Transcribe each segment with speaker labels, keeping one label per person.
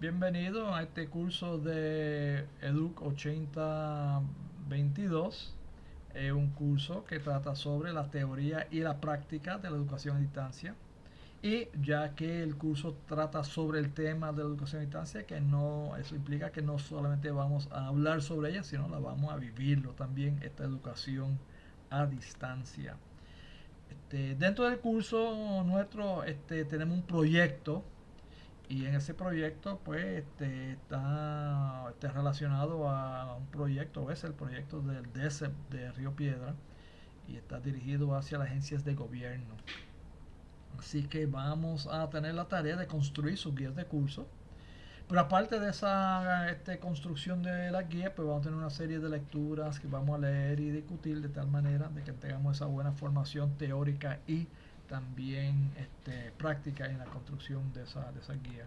Speaker 1: Bienvenido a este curso de EDUC 8022. Es un curso que trata sobre la teoría y la práctica de la educación a distancia. Y ya que el curso trata sobre el tema de la educación a distancia, que no, eso implica que no solamente vamos a hablar sobre ella, sino la vamos a vivirlo también, esta educación a distancia. Este, dentro del curso nuestro este, tenemos un proyecto y en ese proyecto pues este, está, está, relacionado a un proyecto, es el proyecto del DESEP de Río Piedra y está dirigido hacia las agencias de gobierno. Así que vamos a tener la tarea de construir sus guías de curso. Pero aparte de esa este, construcción de la guía, pues vamos a tener una serie de lecturas que vamos a leer y discutir de tal manera de que tengamos esa buena formación teórica y también este, práctica en la construcción de esa, de esa guía.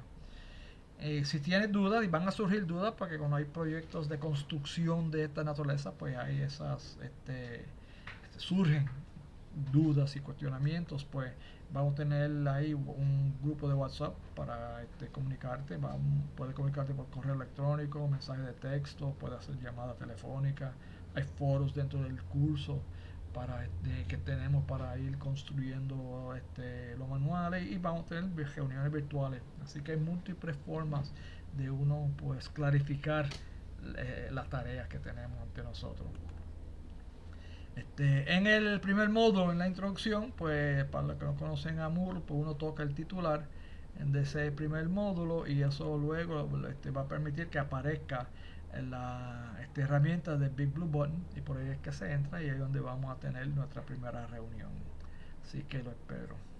Speaker 1: Eh, si tienes dudas, y van a surgir dudas, porque cuando hay proyectos de construcción de esta naturaleza, pues hay esas, este, este, surgen dudas y cuestionamientos, pues vamos a tener ahí un grupo de WhatsApp para este, comunicarte. Puedes comunicarte por correo electrónico, mensaje de texto, puedes hacer llamada telefónica. Hay foros dentro del curso para este, que tenemos para ir construyendo este, los manuales y vamos a tener reuniones virtuales. Así que hay múltiples formas de uno pues clarificar eh, las tareas que tenemos ante nosotros. Este, en el primer módulo, en la introducción, pues para los que no conocen a Moodle, pues uno toca el titular de ese primer módulo y eso luego este, va a permitir que aparezca la esta herramienta de Big Blue Button y por ahí es que se entra y ahí es donde vamos a tener nuestra primera reunión. Así que lo espero.